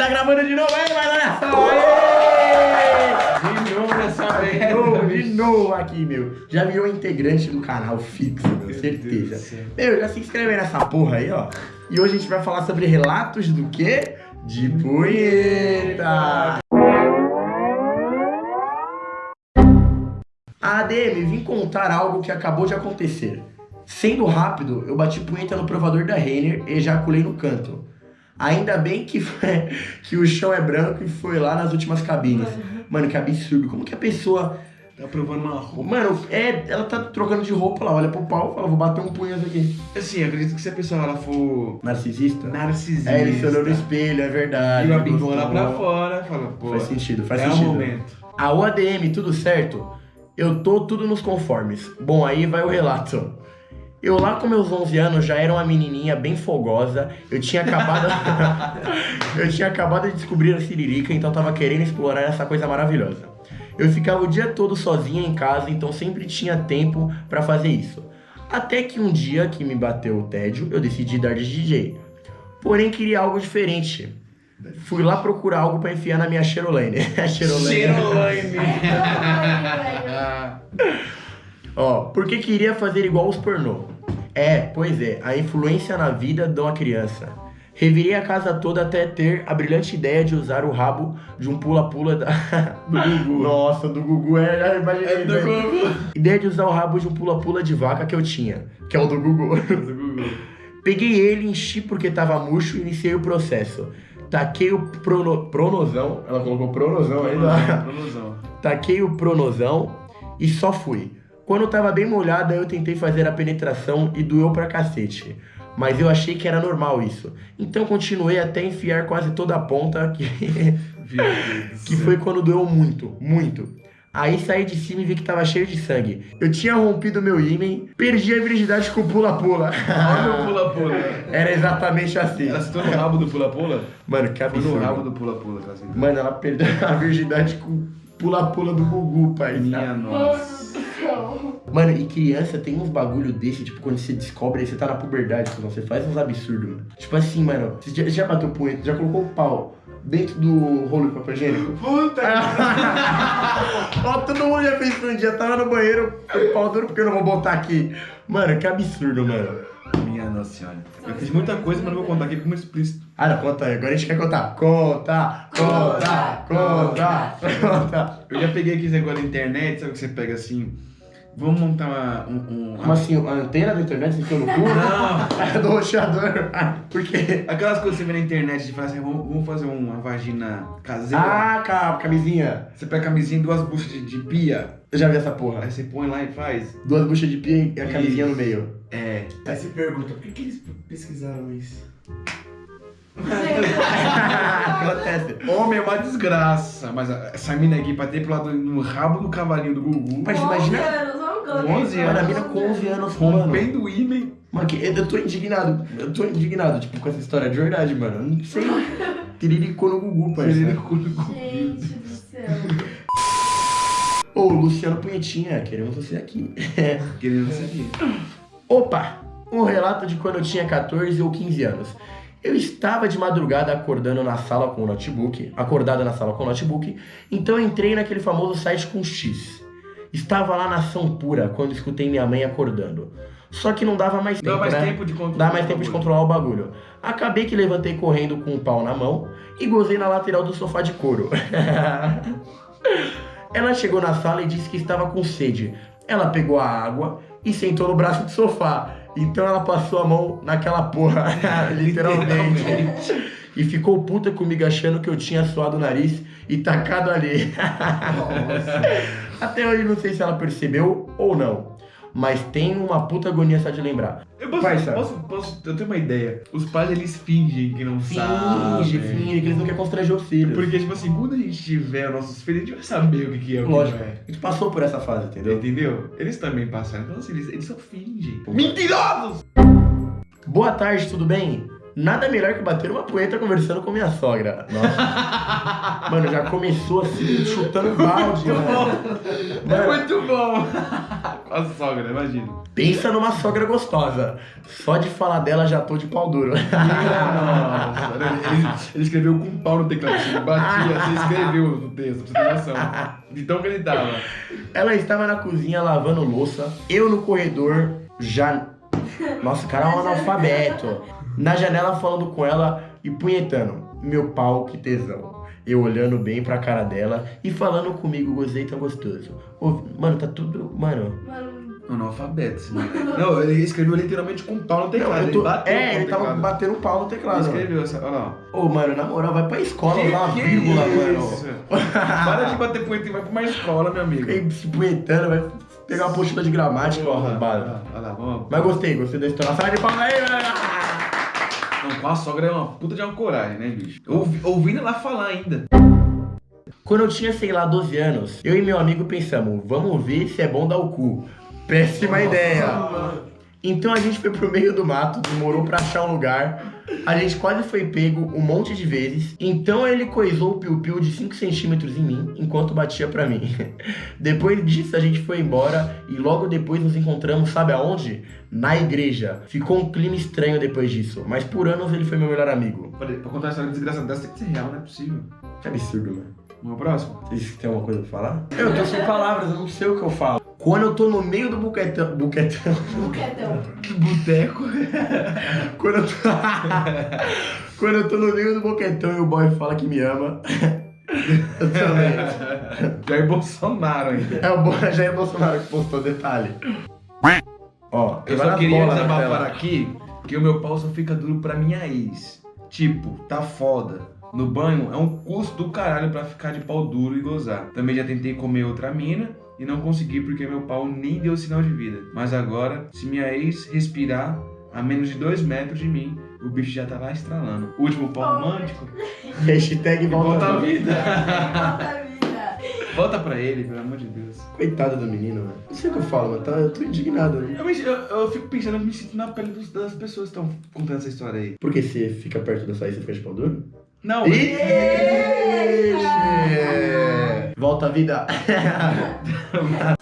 Tá gravando de novo aí, só! Aê! De novo dessa vez. De novo, de novo aqui, meu. Já virou integrante do canal fixo, meu, certeza. Meu, já se inscreve nessa porra aí, ó. E hoje a gente vai falar sobre relatos do quê? De punheta! A ADM, vim contar algo que acabou de acontecer. Sendo rápido, eu bati punheta no provador da Renner e ejaculei no canto. Ainda bem que, que o chão é branco e foi lá nas últimas cabines. Mano, que absurdo. Como que a pessoa. Tá provando uma roupa. Mano, é, ela tá trocando de roupa lá, olha pro pau e fala, vou bater um punheta aqui. Assim, acredito que se a pessoa ela for Narcisista? narcisista. É, ele se olhou no espelho, é verdade. E a gostou. bigona pra fora, fala, pô. Faz sentido, faz é sentido. o momento. A OADM, tudo certo? Eu tô tudo nos conformes. Bom, aí vai o relato. Eu lá com meus 11 anos já era uma menininha bem fogosa. Eu tinha acabado Eu tinha acabado de descobrir a siririca, então tava querendo explorar essa coisa maravilhosa. Eu ficava o dia todo sozinha em casa, então sempre tinha tempo pra fazer isso. Até que um dia que me bateu o tédio, eu decidi dar de DJ. Porém queria algo diferente. Fui lá procurar algo pra enfiar na minha Cherolane. Cherolane. Ó, porque queria fazer igual os pornô. É, pois é, a influência na vida de uma criança. Revirei a casa toda até ter a brilhante ideia de usar o rabo de um pula-pula da... do Gugu. Nossa, do Gugu é... imaginei, É do né? Gugu. Ideia de usar o rabo de um pula-pula de vaca que eu tinha, que é o do Gugu. Do Gugu. Peguei ele, enchi porque tava murcho e iniciei o processo. Taquei o prono... pronosão, ela colocou pronosão ainda. Pronosão. Taquei o pronosão e só fui. Quando tava bem molhada, eu tentei fazer a penetração e doeu pra cacete. Mas eu achei que era normal isso. Então continuei até enfiar quase toda a ponta, que, que foi quando doeu muito, muito. Aí saí de cima e vi que tava cheio de sangue. Eu tinha rompido meu ímen, perdi a virgindade com o pula-pula. Olha o pula-pula. Era exatamente assim. Ela citou no rabo do pula-pula? Mano, que Foi no rabo absurdo. do pula-pula. Mano, ela perdeu a virgindade com o pula-pula do Gugu, pai. Minha nossa. Mano, e criança tem uns bagulho desse, tipo, quando você descobre, aí você tá na puberdade, quando você faz uns absurdos, mano. Tipo assim, mano, você já, já bateu punheta, já colocou o pau dentro do rolo de papel higiênico? Puta Ó, todo mundo já fez isso um dia, tava no banheiro, o pau duro porque eu não vou botar aqui. Mano, que absurdo, mano. Minha nossa senhora. Eu fiz muita coisa, mas não vou contar aqui como explícito. Ah, não, conta aí, agora a gente quer contar. Conta, conta, conta, conta. Eu já peguei aqui esse negócio da internet, sabe o que você pega assim? Vamos montar uma, um, um- Como assim, a antena da internet você enfiou no cu? Não! do roxador. Por quê? Aquelas coisas que você vê na internet de falar assim, vamos, fazer uma vagina caseira. Ah, ca- camisinha. Você pega a camisinha e duas buchas de, de pia, Eu já vi essa porra. aí você põe lá e faz. Duas buchas de pia e a camisinha no meio. É. Aí você pergunta, por que, que eles pesquisaram isso? Acontece. Homem é uma desgraça, mas essa mina aqui pra ter pro lado no rabo do cavalinho do Gugu, Mas imagina- 11 Mano, a anos. mina com 11 anos, mano. rompendo o ímen. Mano, que- eu tô indignado. Eu tô indignado, tipo, com essa história de verdade, mano. Eu não sei. Tiriricou no Gugu, parceiro. Gente do céu. Ô, Luciano Punhetinha, queremos você aqui. Querendo isso aqui. Opa! Um relato de quando eu tinha 14 ou 15 anos. Eu estava de madrugada acordando na sala com o notebook, acordada na sala com o notebook, então eu entrei naquele famoso site com X. Estava lá na ação pura quando escutei minha mãe acordando. Só que não dava mais tempo, Dá mais né? tempo de controlar. Dá mais tempo de controlar o bagulho. Acabei que levantei correndo com o pau na mão e gozei na lateral do sofá de couro. Ela chegou na sala e disse que estava com sede. Ela pegou a água e sentou no braço do sofá. Então ela passou a mão naquela porra, literalmente. E ficou puta comigo achando que eu tinha suado o nariz e tacado ali. Até hoje não sei se ela percebeu ou não. Mas tem uma puta agonia só de lembrar. Eu posso, Parça. posso, posso, eu tenho uma ideia. Os pais, eles fingem que não sabem. Finge, finge, que eles não querem constranger os filhos. Porque, tipo assim, quando a gente tiver nossos filhos, a gente vai saber o que, que é o que Lógico, não é. a gente passou por essa fase, entendeu? Entendeu? Eles também passaram. Então, assim, eles, eles só fingem. Mentirosos! Boa tarde, tudo bem? Nada melhor que bater uma poeta conversando com minha sogra. Nossa. Mano, já começou assim, chutando balde, mano. É Mano, muito bom! A sogra, imagina. Pensa numa sogra gostosa. Só de falar dela já tô de pau duro. Nossa, ele, ele escreveu com um pau no teclado. Ele batia, você escreveu no texto, pra você ter noção. De tão que ele tava. Ela estava na cozinha lavando louça. Eu no corredor já. Nossa, o cara é um analfabeto. Na janela falando com ela e punhetando. Meu pau, que tesão. Eu olhando bem pra cara dela e falando comigo, gozei tão gostoso. Ô, Mano, tá tudo. Mano. Mano, Analfabeto, moleque. Não, ele escreveu literalmente com um pau no teclado. eu ele tô- bateu é, com o ele tava teclado. batendo pau no Ele teclado. mano. escreveu essa. Olha lá. Ô, mano, na moral, vai pra escola, Que- uma que vírgula, isso? mano. Para de bater punheta e vai pra uma escola, meu amigo. Fiquei se punhetando, vai pegar uma apostila de gramática, ó, arrombado. Olha lá, vamos. Mas gostei, gostei da história. Sai de palma aí, velho! Com a sogra é uma puta de uma coragem, né, bicho? Ouvi, ouvindo ela falar ainda. Quando eu tinha, sei lá, 12 anos, eu e meu amigo pensamos, vamos ver se é bom dar o cu. Péssima ideia. Então a gente foi pro meio do mato, demorou pra achar um lugar. A gente quase foi pego um monte de vezes. Então ele coisou o piu-piu de 5 centímetros em mim, enquanto batia pra mim. Depois disso a gente foi embora e logo depois nos encontramos, sabe aonde? Na igreja. Ficou um clima estranho depois disso, mas por anos ele foi meu melhor amigo. Pra, pra contar a história desgraçada dessa tem que ser real, não é possível. Que absurdo, mano. Vamos ao próximo? Vocês têm alguma coisa pra falar? Eu tô sem palavras, eu não sei o que eu falo. Quando eu tô no meio do buquetão. Buquetão. buquetão. Que boteco. Quando eu tô. Quando eu tô no meio do boquetão e o boy fala que me ama. eu também. Jair Bolsonaro ainda. É o boy Jair Bolsonaro que postou detalhe. Ó, Eu só queria desabafar aqui que o meu pau só fica duro pra minha ex. Tipo, tá foda. No banho é um custo do caralho pra ficar de pau duro e gozar. Também já tentei comer outra mina e não consegui porque meu pau nem deu sinal de vida. Mas agora, se minha ex respirar a menos de dois metros de mim, o bicho já tá lá estralando. Último pau romântico. Hashtag volta, Volta à a vida. Volta a vida. Volta pra ele, pelo amor de Deus. Coitado do menino, mano. Não sei o que eu falo, mano. Tá, eu tô indignado. né? Eu, me- eu- eu fico pensando, eu me sinto na pele dos- das pessoas que estão contando essa história aí. Por que você fica perto da saída e fica de pau duro? Não, Ixi! Volta a vida.